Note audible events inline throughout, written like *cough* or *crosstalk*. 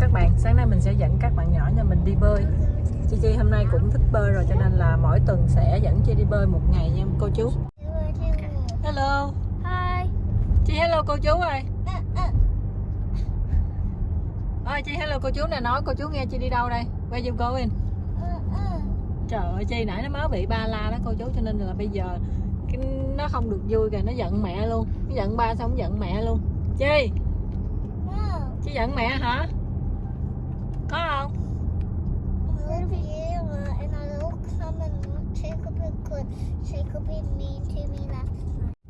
các bạn. Sáng nay mình sẽ dẫn các bạn nhỏ nhà mình đi bơi. Chi Chi hôm nay cũng thích bơi rồi cho nên là mỗi tuần sẽ dẫn Chi đi bơi một ngày nha cô chú. Hello. Hi. Chi hello cô chú ơi. Ơi Chi hello cô chú nè. Nói cô chú nghe Chi đi đâu đây? Where you going? Trời ơi Chi nãy nó mới bị ba la đó cô chú. Cho nên là bây giờ cái nó không được vui kìa nó giận mẹ luôn. Nó giận ba xong giận mẹ luôn. Chi. Chi giận mẹ hả có không?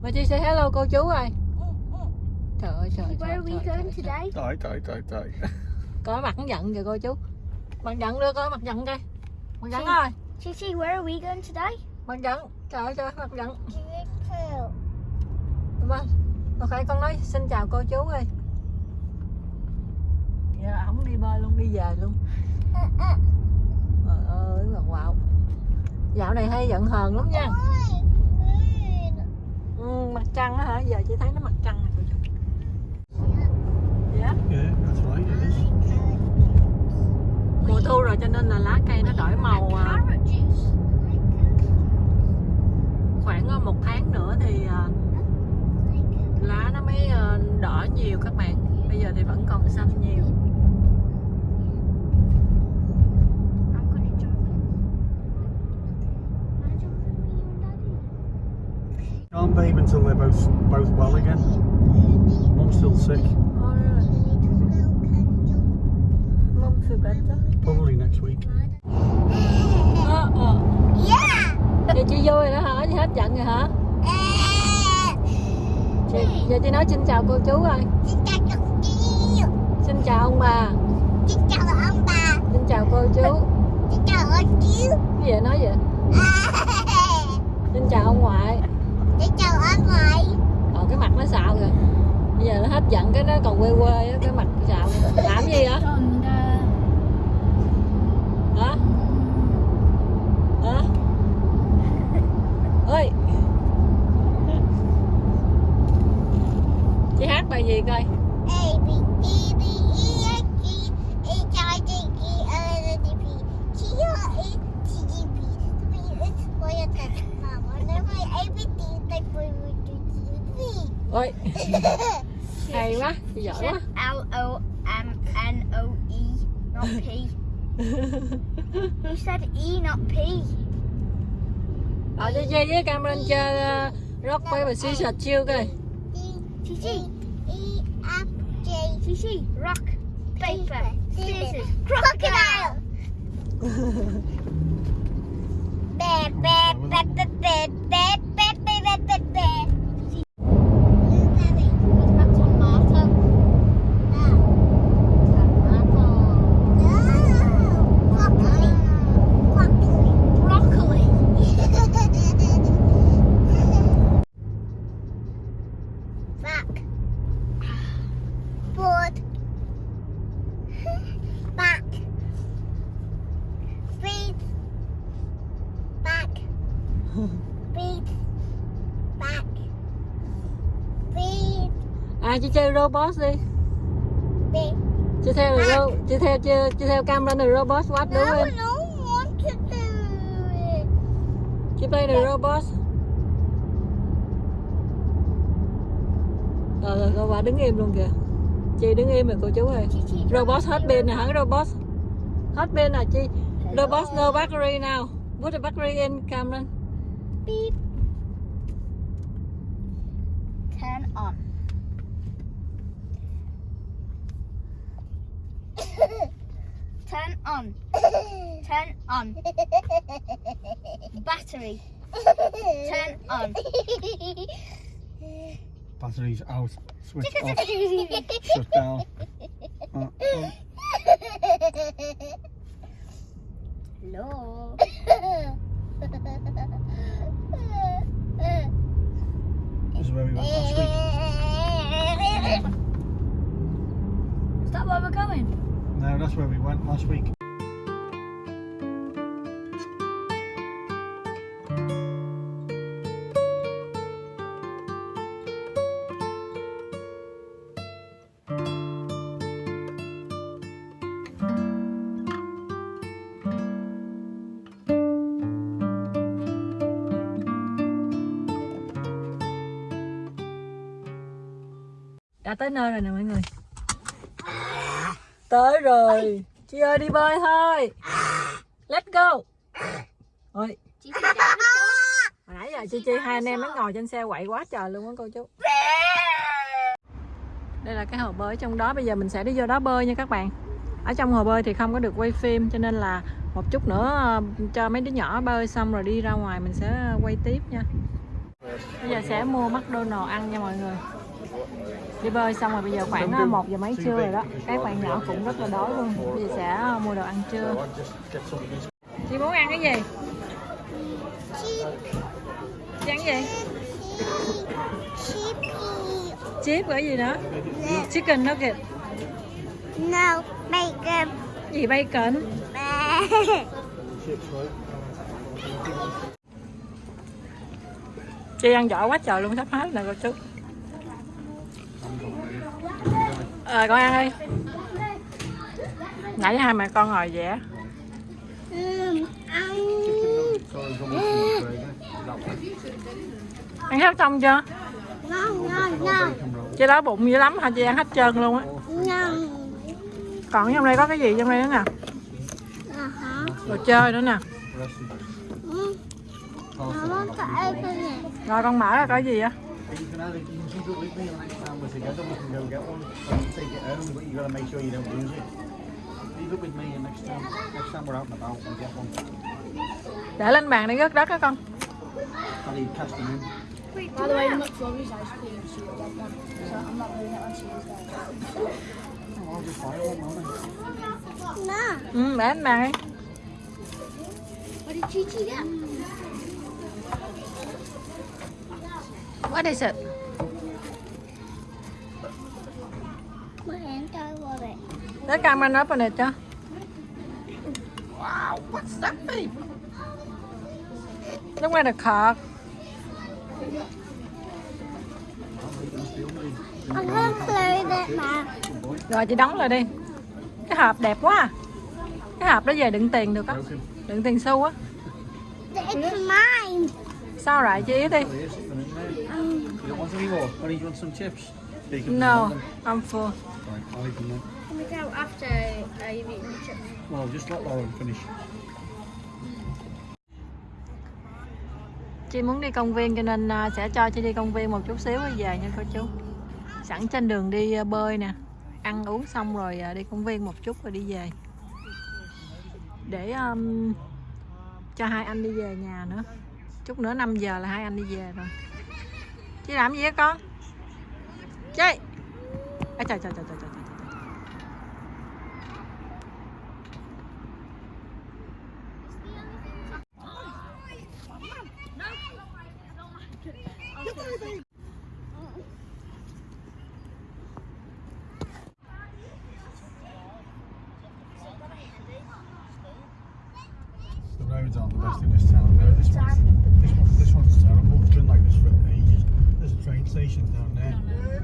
Mà Chi say hello cô chú ơi trời ơi trời Where trời, are we trời, going trời, trời. today? Trời trời trời trời. *laughs* Có mặt giận kìa cô chú. Mặt giận đưa coi mặt giận coi. Mặt giận ơi Chichi, where are we going today? mặt giận. Trời ơi trời mặt giận. Vâng. Ok con nói xin chào cô chú ơi dạ không đi bơi luôn đi về luôn. Trời ơi mà wow dạo này hay giận hờn lắm nha. Ừ, mặt trăng á hả? Giờ chỉ thấy nó mặt trăng này cô dạ. Yeah, mùa thu rồi cho nên là lá cây nó đổi màu à, khoảng à, một tháng nữa thì à, lá nó mới à, đỏ nhiều các bạn. Bây giờ thì vẫn còn xanh nhiều I'm gonna jump in. Wanna jump in with you and Daddy? Can't bathe until they're both both well again. Mum's still sick. Ôi, mum feel better? Probably next week. ờ ờ giờ chị vui rồi đó hả? Chị hết giận rồi hả? Chị, giờ chị nói xin chào cô chú ơi xin chào ông bà. Xin chào cô chú. Cái gì vậy nói vậy? *laughs* Xin chào ông ngoại ờ cái mặt nó xạo rồi bây giờ nó hết giận cái nó còn quê quê á, cái mặt xạo làm gì vậy? Hả you said E, not P. Ờ, Ở trên chơi với camera e, chơi ờ, rock paper scissors chiêu coi. E, chị chị. E F J. Chị C Rock paper scissors crocodile. Bè bè bè bè. À chị chơi robot đi. Feet. chị theo ro chị theo chị, chị theo Cameron the robot what No, do it don't want to do it. chị play the robot. Rồi rồi cô bà đứng im luôn kìa. Chị đứng im rồi cô chú ơi. Robot hết pin rồi hả? Robot. Hết pin rồi chị robot no battery now put the battery in Cameron. Beep. Turn on. On. Turn on. Battery. Turn on. Batteries out. Switch off. Shut down. Uh, uh, Hello. this is where we went last week. Is that where we're going? No, that's where we went last week. Đã tới nơi rồi nè mọi người. Tới rồi. Chị ơi đi bơi thôi. Let's go. Ôi. Chị hồi nãy giờ chi chi hai anh em nó ngồi trên xe quậy quá trời luôn á cô chú. Đây là cái hồ bơi trong đó. Bây giờ mình sẽ đi vô đó bơi nha các bạn. Ở trong hồ bơi thì không có được quay phim cho nên là một chút nữa ờ, cho mấy đứa nhỏ bơi xong rồi đi ra ngoài mình sẽ quay tiếp nha. Bây giờ sẽ mua McDonald ăn nha mọi người đi bơi xong rồi bây giờ khoảng một giờ mấy trưa rồi đó. Các bạn nhỏ cũng rất là đói luôn. Bây giờ sẽ ờ, mua đồ ăn trưa. Chị muốn ăn cái gì? Chị ăn cái gì? Chip cái gì nữa chicken nugget. No, bacon. gì bacon? Chị ăn giỏi quá trời luôn sắp hết nè cô chú ờ con ăn đi. Nãy hai mẹ con ngồi vẽ ăn hết xong chưa? Ngon, ngon, ngon Bacon đó chị bụng dữ lắm hả? Chị ăn hết trơn luôn á. No. còn trong đây có cái gì trong đây nữa nè? Đồ chơi nữa nè. Rồi con mở ra coi gì á. And we're together we can go get one. Can take it home, but you gotta make sure you don't lose it. Leave it with me and next time, next time we're out and about, we'll get one. để lên bàn để rớt đất á con I'll leave cast them in. By the way, McFlurry's ice cream is one, so I'm not doing it on Tuesday. Oh, I'll just buy one, won't I? No. ừ để lên bàn đi What did Chi get? what is it Let's come and open it cho Wow, what's that, babe? Look at the now. Rồi chị đóng lại đi Cái hộp đẹp quá à. Cái hộp đó về đựng tiền được á. Đựng tiền xu á. Sao lại chị ý đi No. I'm full Can we go after uh, you've eaten the chips? Well, just let Lauren finish. Chị muốn đi công viên cho nên à, sẽ cho chị đi công viên một chút xíu rồi về nha cô chú Sẵn trên đường đi à, bơi nè Ăn uống xong rồi à, đi công viên một chút rồi đi về Để um, cho hai anh đi về nhà nữa Chút nữa 5 giờ là hai anh đi về rồi Chị làm gì á con? Chị à, trời, trời, trời, trời, trời, The roads aren't the best in this town. though. This one's, this, one, this one's terrible. It's been like this for ages. There's a train station down there.